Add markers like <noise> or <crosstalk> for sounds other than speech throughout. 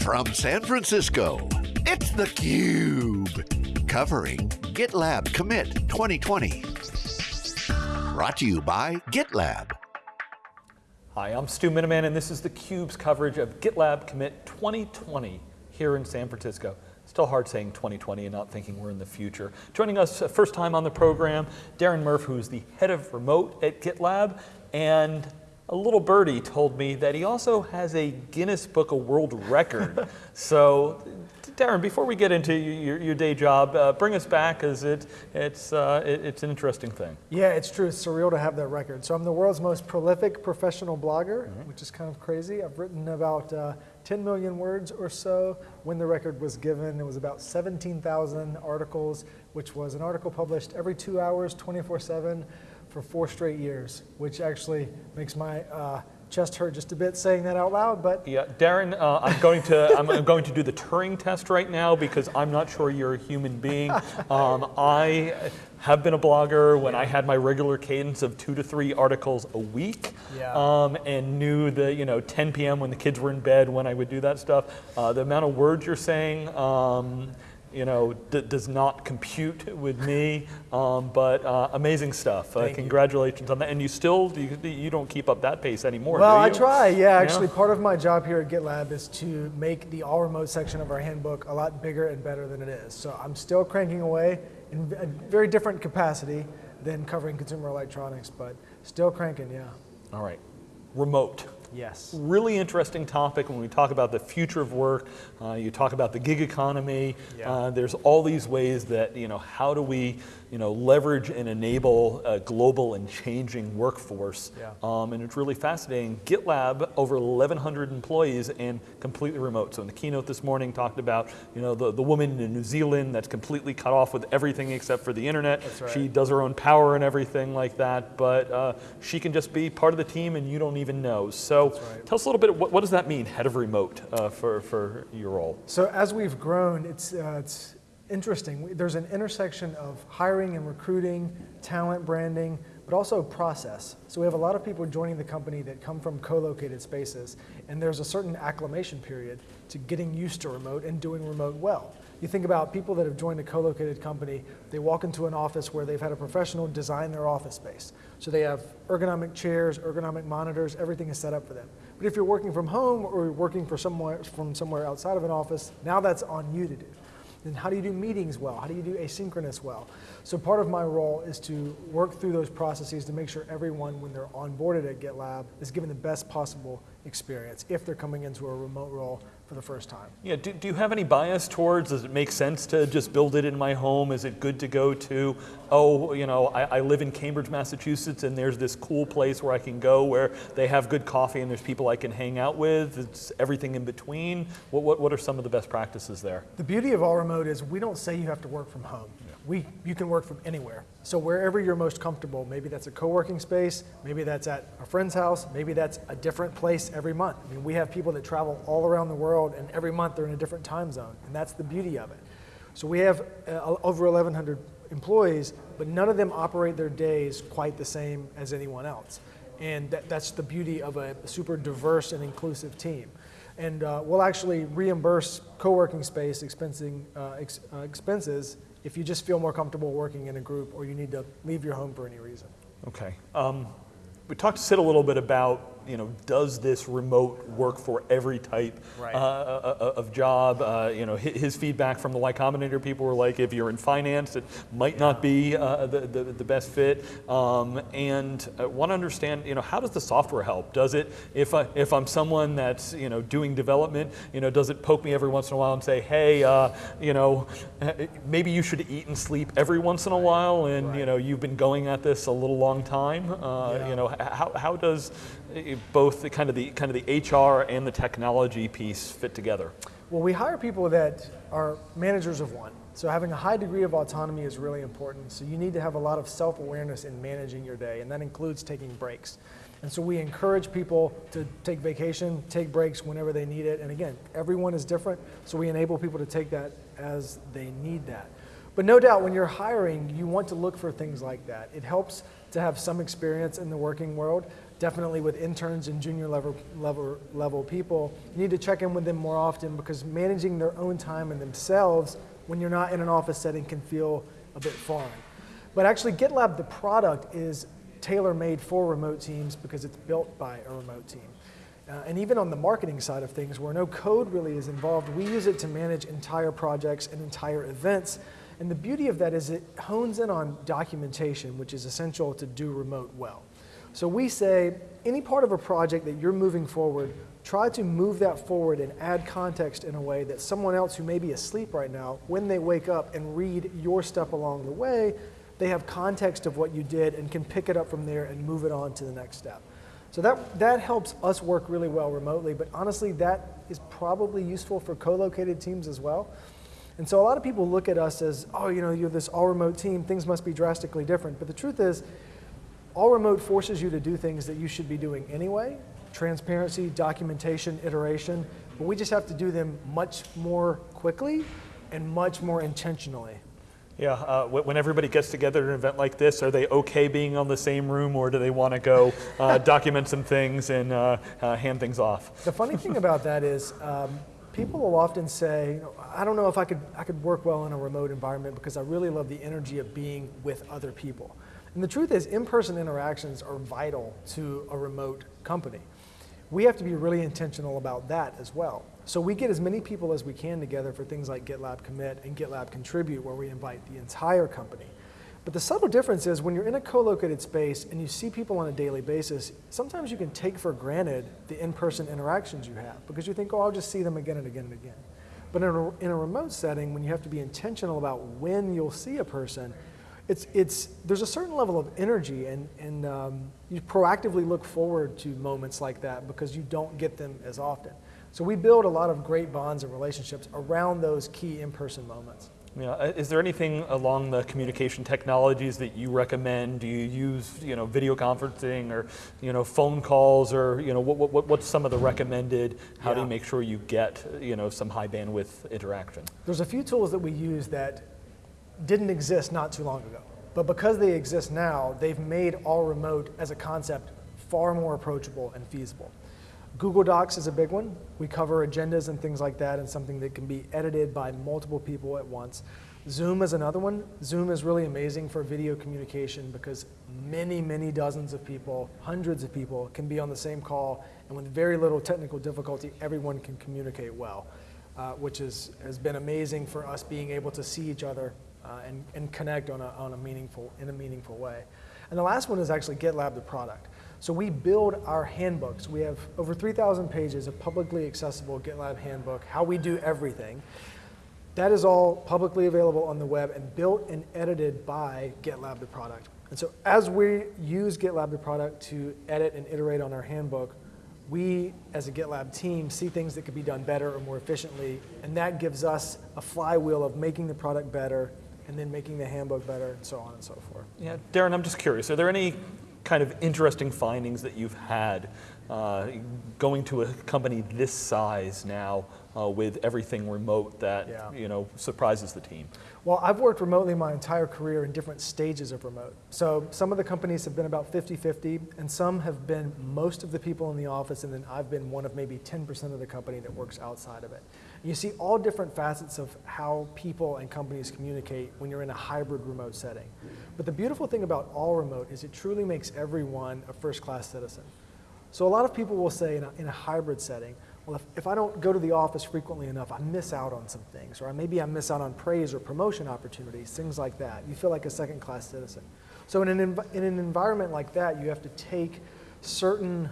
From San Francisco, it's theCUBE. Covering GitLab Commit 2020. Brought to you by GitLab. Hi, I'm Stu Miniman and this is theCUBE's coverage of GitLab Commit 2020 here in San Francisco. Still hard saying 2020 and not thinking we're in the future. Joining us uh, first time on the program, Darren Murph, who's the head of remote at GitLab, and a little birdie told me that he also has a Guinness Book of World Record. <laughs> so, Darren, before we get into your, your day job, uh, bring us back because it, it's, uh, it, it's an interesting thing. Yeah, it's true. It's surreal to have that record. So I'm the world's most prolific professional blogger, mm -hmm. which is kind of crazy. I've written about uh, 10 million words or so when the record was given. It was about 17,000 articles, which was an article published every two hours, 24 7 for four straight years, which actually makes my uh, chest hurt just a bit saying that out loud. But yeah, Darren, uh, I'm going to I'm going to do the Turing test right now because I'm not sure you're a human being. <laughs> Um, I have been a blogger when yeah. I had my regular cadence of two to three articles a week, yeah. um, and knew the you know 10 p.m. when the kids were in bed when I would do that stuff. Uh, the amount of words you're saying. Um, you know, does not compute with me, um, but uh, amazing stuff. Uh, congratulations you. on that. And you still, you, you don't keep up that pace anymore, Well, I try, yeah. Actually, yeah. part of my job here at GitLab is to make the all remote section of our handbook a lot bigger and better than it is. So I'm still cranking away in a very different capacity than covering consumer electronics, but still cranking, yeah. All right, remote. Yes. Really interesting topic when we talk about the future of work. Uh, you talk about the gig economy. Yeah. Uh, there's all these ways that, you know, how do we you know, leverage and enable a global and changing workforce. Yeah. Um, and it's really fascinating. GitLab, over 1,100 employees and completely remote. So in the keynote this morning talked about, you know, the, the woman in New Zealand that's completely cut off with everything except for the internet. Right. She does her own power and everything like that, but uh, she can just be part of the team and you don't even know. So right. tell us a little bit, what, what does that mean, head of remote, uh, for, for your role? So as we've grown, it's, uh, it's interesting. There's an intersection of hiring and recruiting, talent branding, but also process. So we have a lot of people joining the company that come from co-located spaces, and there's a certain acclimation period to getting used to remote and doing remote well. You think about people that have joined a co-located company, they walk into an office where they've had a professional design their office space. So they have ergonomic chairs, ergonomic monitors, everything is set up for them. But if you're working from home or you're working for somewhere, from somewhere outside of an office, now that's on you to do. Then how do you do meetings well? How do you do asynchronous well? So part of my role is to work through those processes to make sure everyone, when they're onboarded at GitLab, is given the best possible experience if they're coming into a remote role for the first time. Yeah, do, do you have any bias towards, does it make sense to just build it in my home? Is it good to go to, oh, you know, I, I live in Cambridge, Massachusetts and there's this cool place where I can go where they have good coffee and there's people I can hang out with, it's everything in between. What, what, what are some of the best practices there? The beauty of all remote is we don't say you have to work from home. Yeah. We, you can work from anywhere. So wherever you're most comfortable, maybe that's a co-working space, maybe that's at a friend's house, maybe that's a different place every month. I mean, we have people that travel all around the world and every month they're in a different time zone, and that's the beauty of it. So we have uh, over 1,100 employees, but none of them operate their days quite the same as anyone else. And that, that's the beauty of a super diverse and inclusive team. And uh, we'll actually reimburse co-working space expensing, uh, ex uh, expenses if you just feel more comfortable working in a group or you need to leave your home for any reason. Okay. Um, we talked to Sid a little bit about you know, does this remote work for every type right. uh, uh, uh of job? Uh, you know, his feedback from the Y Combinator people were like, if you're in finance, it might not be uh, the, the, the, best fit. Um, and I want to understand, you know, how does the software help? Does it, if, I, if I'm someone that's, you know, doing development, you know, does it poke me every once in a while and say, hey, uh, you know, <laughs> maybe you should eat and sleep every once in a while and, right. you know, you've been going at this a little long time. Yeah. You know, how, how does both the kind of the kind of the HR and the technology piece fit together? Well, we hire people that are managers of one. So having a high degree of autonomy is really important. So you need to have a lot of self-awareness in managing your day, and that includes taking breaks. And so we encourage people to take vacation, take breaks whenever they need it. And again, everyone is different, so we enable people to take that as they need that. But no doubt when you're hiring, you want to look for things like that. It helps to have some experience in the working world. definitely with interns and junior level, level, level people. You need to check in with them more often because managing their own time and themselves when you're not in an office setting can feel a bit foreign. But actually, GitLab, the product, is tailor made for remote teams because it's built by a remote team. Uh, and even on the marketing side of things, where no code really is involved, we use it to manage entire projects and entire events. And the beauty of that is it hones in on documentation, which is essential to do remote well. So we say any part of a project that you're moving forward, try to move that forward and add context in a way that someone else who may be asleep right now, when they wake up and read your step along the way, they have context of what you did and can pick it up from there and move it on to the next step. So that, that helps us work really well remotely, but honestly, that is probably useful for co-located teams as well. And so a lot of people look at us as, oh, you know, you're this all remote team, things must be drastically different. But the truth is, all remote forces you to do things that you should be doing anyway, transparency, documentation, iteration, but we just have to do them much more quickly and much more intentionally. Yeah, uh, when everybody gets together at an event like this, are they okay being on the same room or do they want to go uh, <laughs> document some things and uh, uh, hand things off? The funny thing about that is um, people will often say, I don't know if I could, I could work well in a remote environment because I really love the energy of being with other people. And the truth is, in-person interactions are vital to a remote company. We have to be really intentional about that as well. So we get as many people as we can together for things like GitLab Commit and GitLab Contribute, where we invite the entire company. But the subtle difference is when you're in a co-located space and you see people on a daily basis, sometimes you can take for granted the in-person interactions you have because you think, oh, I'll just see them again and again and again. But in a, in a remote setting, when you have to be intentional about when you'll see a person, it's, it's, there's a certain level of energy and, and um, you proactively look forward to moments like that because you don't get them as often. So we build a lot of great bonds and relationships around those key in-person moments. Yeah. Is there anything along the communication technologies that you recommend? Do you use you know, video conferencing or you know, phone calls or you know, what, what, what's some of the recommended? How yeah. do you make sure you get you know, some high bandwidth interaction? There's a few tools that we use that didn't exist not too long ago. But because they exist now, they've made all remote as a concept far more approachable and feasible. Google Docs is a big one. We cover agendas and things like that and something that can be edited by multiple people at once. Zoom is another one. Zoom is really amazing for video communication because many, many dozens of people, hundreds of people can be on the same call and with very little technical difficulty, everyone can communicate well, uh, which is, has been amazing for us being able to see each other uh, and, and connect on a, on a meaningful, in a meaningful way. And the last one is actually GitLab the product. So we build our handbooks. We have over 3,000 pages of publicly accessible GitLab handbook, how we do everything. That is all publicly available on the web and built and edited by GitLab the product. And so as we use GitLab the product to edit and iterate on our handbook, we as a GitLab team see things that could be done better or more efficiently, and that gives us a flywheel of making the product better and then making the handbook better and so on and so forth. Yeah, Darren, I'm just curious, are there any kind of interesting findings that you've had uh, going to a company this size now uh, with everything remote that yeah. you know surprises the team? Well, I've worked remotely my entire career in different stages of remote. So some of the companies have been about 50-50, and some have been most of the people in the office, and then I've been one of maybe 10% of the company that works outside of it. You see all different facets of how people and companies communicate when you're in a hybrid remote setting. But the beautiful thing about all remote is it truly makes everyone a first-class citizen. So a lot of people will say in a, in a hybrid setting, well, if, if I don't go to the office frequently enough, I miss out on some things, or maybe I miss out on praise or promotion opportunities, things like that. You feel like a second-class citizen. So in an, in an environment like that, you have to take certain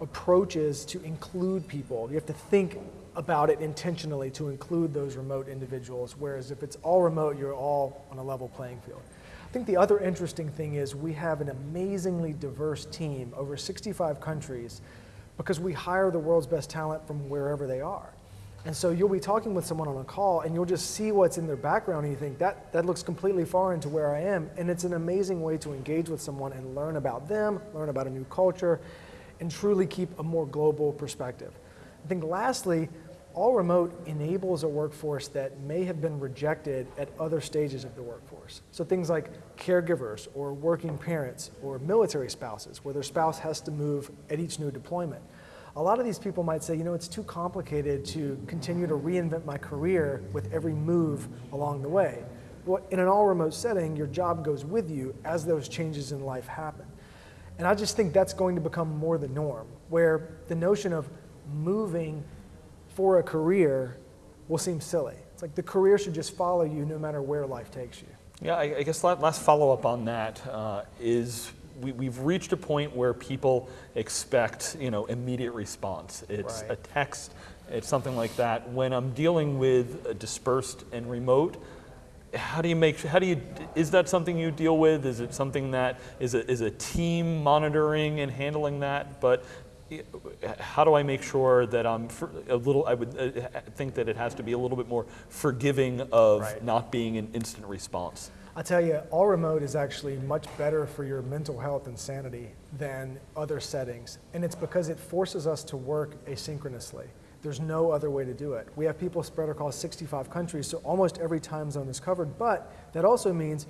approaches to include people. You have to think about it intentionally to include those remote individuals, whereas if it's all remote, you're all on a level playing field. I think the other interesting thing is we have an amazingly diverse team, over 65 countries, because we hire the world's best talent from wherever they are. And so you'll be talking with someone on a call and you'll just see what's in their background and you think, that, that looks completely foreign to where I am. And it's an amazing way to engage with someone and learn about them, learn about a new culture, and truly keep a more global perspective. I think lastly, all remote enables a workforce that may have been rejected at other stages of the workforce. So things like caregivers or working parents or military spouses where their spouse has to move at each new deployment. A lot of these people might say, you know, it's too complicated to continue to reinvent my career with every move along the way. Well, in an all remote setting, your job goes with you as those changes in life happen. And I just think that's going to become more the norm, where the notion of moving for a career will seem silly. It's like the career should just follow you no matter where life takes you. Yeah, I, I guess last follow up on that uh, is we, have reached a point where people expect you know immediate response. It's right. a text, it's something like that. When I'm dealing with dispersed and remote, how do you make how do you is that something you deal with is it something that is a, is a team monitoring and handling that but how do I make sure that I'm a little, I would uh, think that it has to be a little bit more forgiving of right. not being an instant response. I tell you, all remote is actually much better for your mental health and sanity than other settings. And it's because it forces us to work asynchronously. There's no other way to do it. We have people spread across 65 countries, so almost every time zone is covered, but that also means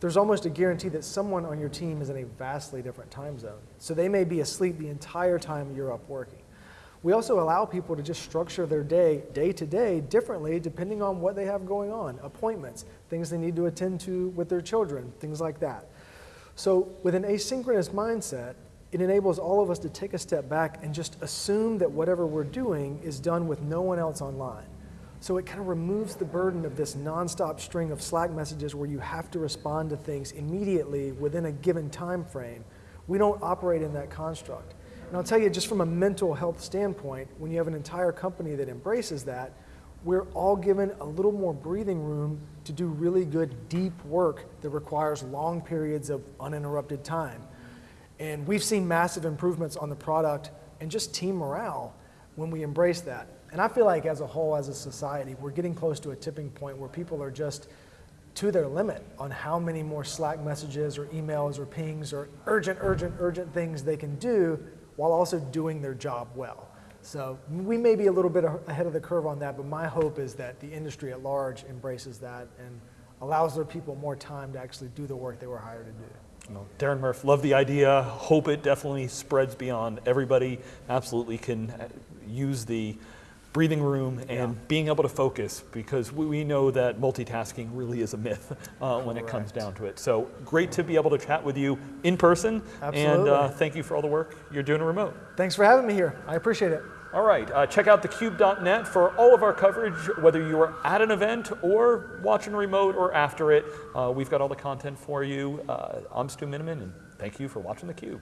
there's almost a guarantee that someone on your team is in a vastly different time zone. So they may be asleep the entire time you're up working. We also allow people to just structure their day, day to day, differently depending on what they have going on appointments, things they need to attend to with their children, things like that. So, with an asynchronous mindset, it enables all of us to take a step back and just assume that whatever we're doing is done with no one else online. So it kind of removes the burden of this nonstop string of Slack messages where you have to respond to things immediately within a given time frame. We don't operate in that construct. And I'll tell you, just from a mental health standpoint, when you have an entire company that embraces that, we're all given a little more breathing room to do really good, deep work that requires long periods of uninterrupted time. And we've seen massive improvements on the product and just team morale when we embrace that. And I feel like as a whole, as a society, we're getting close to a tipping point where people are just to their limit on how many more Slack messages or emails or pings or urgent, urgent, urgent things they can do while also doing their job well. So we may be a little bit ahead of the curve on that, but my hope is that the industry at large embraces that and allows their people more time to actually do the work they were hired to do. Well, Darren Murph, love the idea. Hope it definitely spreads beyond. Everybody absolutely can uh, use the breathing room and yeah. being able to focus because we, we, know that multitasking really is a myth <laughs> uh, when it comes down to it. So great to be able to chat with you in person. Absolutely. And uh, thank you for all the work you're doing remote. Thanks for having me here. I appreciate it. All right, uh, check out thecube.net for all of our coverage, whether you are at an event or watching remote or after it. Uh, we've got all the content for you. Uh, I'm Stu Miniman, and thank you for watching theCUBE.